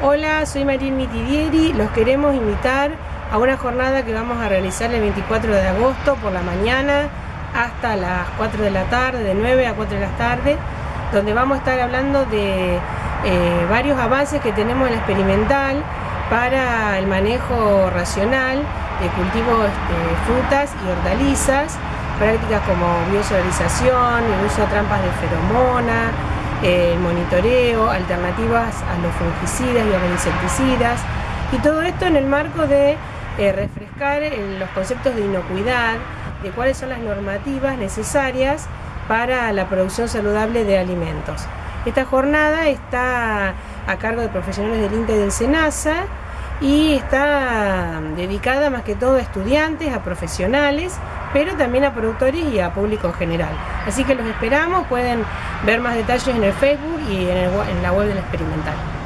Hola, soy Marín Mitidieri. Los queremos invitar a una jornada que vamos a realizar el 24 de agosto por la mañana hasta las 4 de la tarde, de 9 a 4 de la tarde, donde vamos a estar hablando de eh, varios avances que tenemos en la experimental para el manejo racional de cultivos de frutas y hortalizas, prácticas como biosolarización, el uso de trampas de feromona, el monitoreo, alternativas a los fungicidas y a los insecticidas, y todo esto en el marco de eh, refrescar los conceptos de inocuidad, de cuáles son las normativas necesarias para la producción saludable de alimentos. Esta jornada está a cargo de profesionales del INTE y del SENASA y está dedicada más que todo a estudiantes, a profesionales, pero también a productores y a público en general. Así que los esperamos, pueden ver más detalles en el Facebook y en, en la web del experimental.